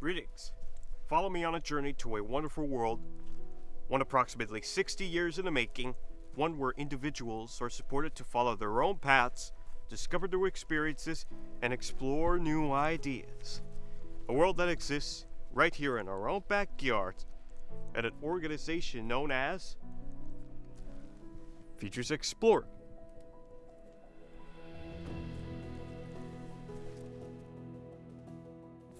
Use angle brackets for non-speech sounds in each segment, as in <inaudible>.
Greetings. Follow me on a journey to a wonderful world, one approximately 60 years in the making, one where individuals are supported to follow their own paths, discover new experiences, and explore new ideas. A world that exists right here in our own backyard at an organization known as Futures Explored.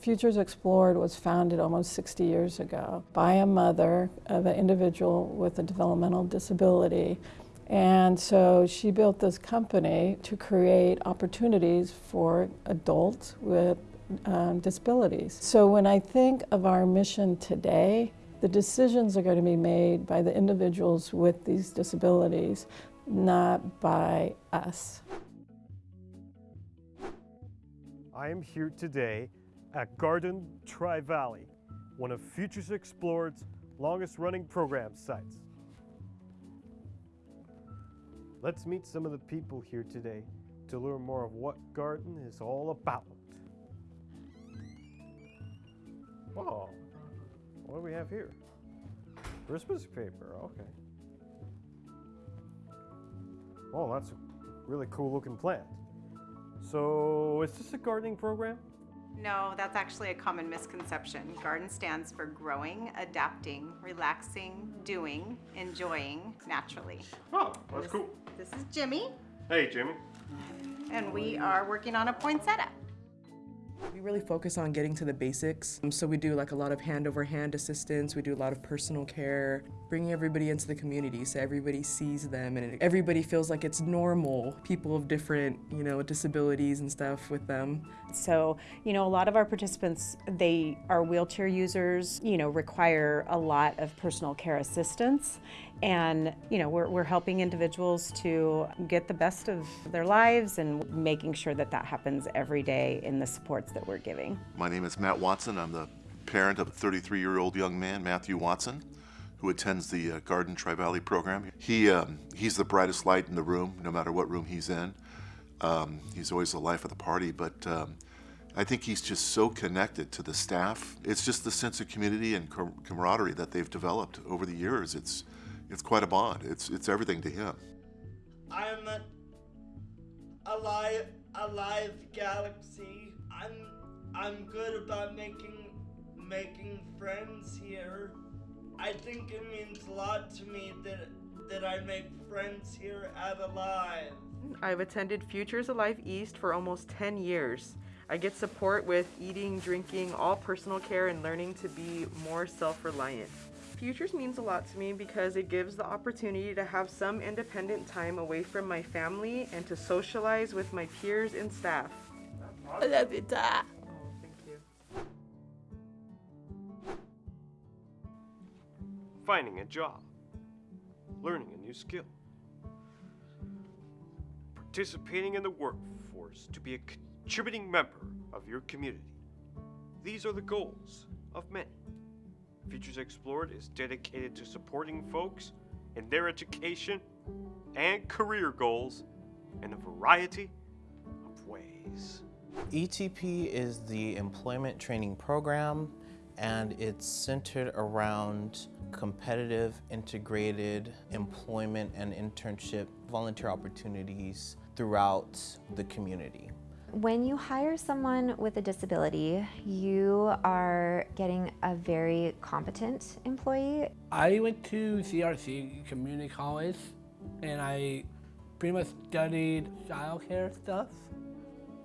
Futures Explored was founded almost 60 years ago by a mother of an individual with a developmental disability. And so she built this company to create opportunities for adults with um, disabilities. So when I think of our mission today, the decisions are going to be made by the individuals with these disabilities, not by us. I am here today at Garden Tri Valley, one of Futures Explored's longest running program sites. Let's meet some of the people here today to learn more of what Garden is all about. Oh, what do we have here? Christmas paper, okay. Oh, that's a really cool looking plant. So, is this a gardening program? No, that's actually a common misconception. Garden stands for growing, adapting, relaxing, doing, enjoying naturally. Oh, that's cool. This is Jimmy, Hey, Jimmy. and we are working on a poinsettia. We really focus on getting to the basics. Um, So we do like a lot of hand over hand assistance. We do a lot of personal care, bringing everybody into the community so everybody sees them and everybody feels like it's normal. People of different, you know, disabilities and stuff with them. So, you know, a lot of our participants, they are wheelchair users, you know, require a lot of personal care assistance. And, you know, we're, we're helping individuals to get the best of their lives and making sure that that happens every day in the supports that we're giving. My name is Matt Watson. I'm the parent of a 33 year old young man, Matthew Watson, who attends the uh, Garden Tri Valley program. He, um, he's the brightest light in the room, no matter what room he's in. Um, he's always the life of the party, but um, I think he's just so connected to the staff. It's just the sense of community and com- camaraderie that they've developed over the years. It's, it's quite a bond. It's, it's everything to him. I'm a, a live a live galaxy. I'm I'm good about making making friends here. I think it means a lot to me that that I make friends here at Alive. I've attended Futures Alive East for almost 10 years. I get support with eating, drinking, all personal care, and learning to be more self reliant. Futures means a lot to me because it gives the opportunity to have some independent time away from my family and to socialize with my peers and staff. I love you, Dad. Oh, thank you. Finding a job, learning a new skill, participating in the workforce to be a contributing member of your community. These are the goals of many. Futures Explored is dedicated to supporting folks in their education and career goals in a variety of ways. ETP is the employment training program and it's centered around competitive integrated employment and internship volunteer opportunities throughout the community. When you hire someone with a disability, you are getting a very competent employee. I went to CRC Community College and I pretty much studied childcare stuff.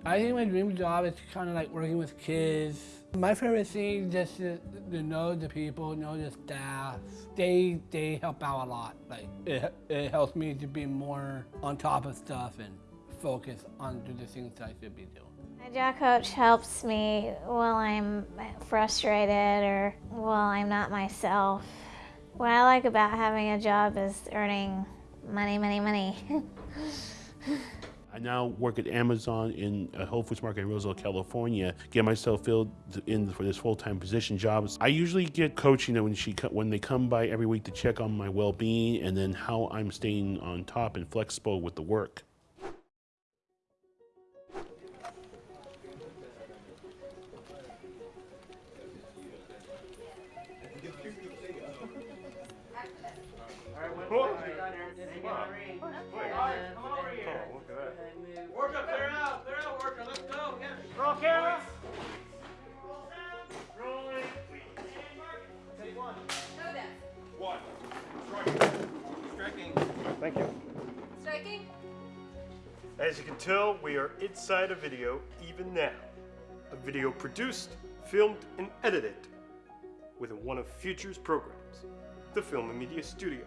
I think my dream job is kind of like working with kids. My favorite thing just to, to know the people, know the staff. They they help out a lot. Like it, it helps me to be more on top of stuff and focus on the things I should be doing. My job coach helps me while I'm frustrated or while I'm not myself. What I like about having a job is earning money, money, money. <laughs> I now work at Amazon in a Whole Foods Market in Roseville, California. Get myself filled in for this full-time position jobs. I usually get coaching when she when they come by every week to check on my well-being and then how I'm staying on top and flexible with the work. Out, worker, let's go. Roll camera. One. Striking. Thank you. Striking? As you can tell, we are inside a video even now. A video produced, filmed, and edited within one of Future's programs, the Film and Media Studio.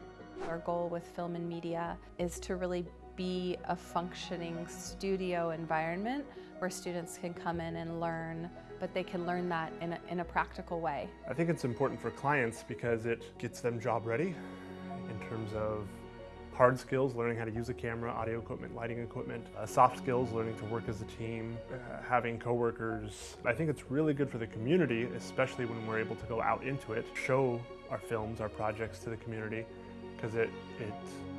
Our goal with film and media is to really be a functioning studio environment where students can come in and learn, but they can learn that in a, in a practical way. I think it's important for clients because it gets them job ready in terms of hard skills, learning how to use a camera, audio equipment, lighting equipment, uh, soft skills, learning to work as a team, uh, having coworkers. I think it's really good for the community, especially when we're able to go out into it, show our films, our projects to the community, because it, it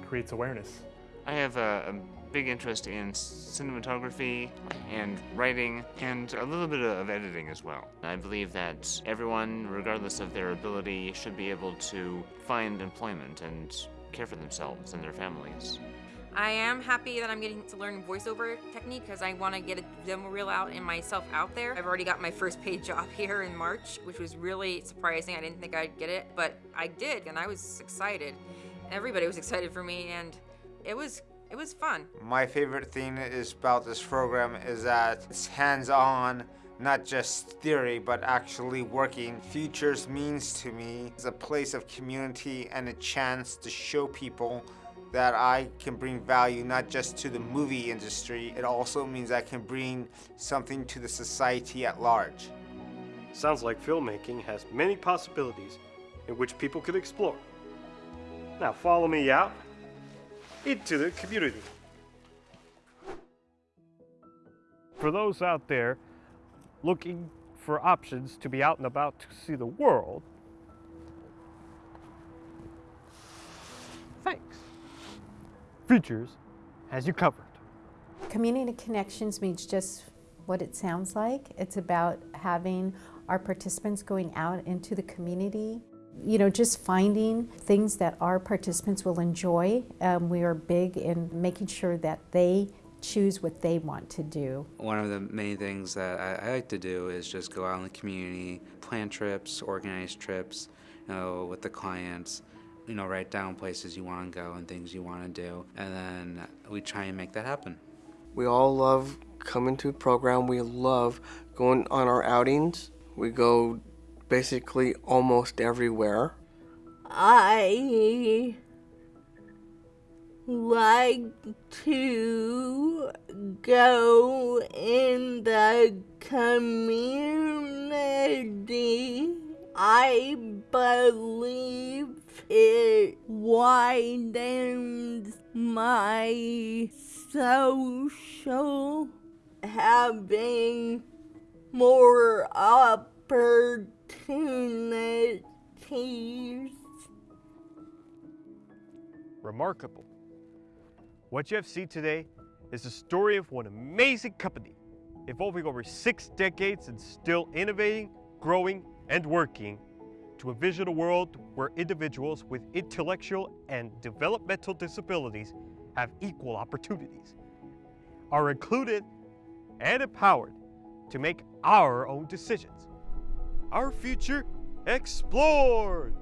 creates awareness. I have a, a, big interest in cinematography and writing and a little bit of editing as well. I believe that everyone, regardless of their ability, should be able to find employment and care for themselves and their families. I am happy that I'm getting to learn voiceover technique because I want to get a demo reel out and myself out there. I've already got my first paid <laughs> job here in March, which was really surprising. I didn't think I'd get it, but I did, and I was excited. Everybody was excited for me, and it was it was fun. My favorite thing is about this program is that it's hands-on, not just theory, but actually working. Futures means to me is a place of community and a chance to show people that I can bring value not just to the movie industry, it also means I can bring something to the society at large. Sounds like filmmaking has many possibilities in which people could explore. Now follow me out into the community. For those out there looking for options to be out and about to see the world, thanks. Futures has you covered. Community connections means just what it sounds like. It's about having our participants going out into the community you know, just finding things that our participants will enjoy. Um, we are big in making sure that they choose what they want to do. One of the main things that I, I like to do is just go out in the community, plan trips, organize trips you know, with the clients, you know, write down places you want to go and things you want to do, and then we try and make that happen. We all love coming to a program. We love going on our outings. We go basically almost everywhere. I like to go in the community. I believe it widens my social having more opportunities opportunities. Remarkable. What you have seen today is the story of one amazing company evolving over six decades and still innovating, growing, and working to envision a world where individuals with intellectual and developmental disabilities have equal opportunities, are included and empowered to make our own decisions our future explored.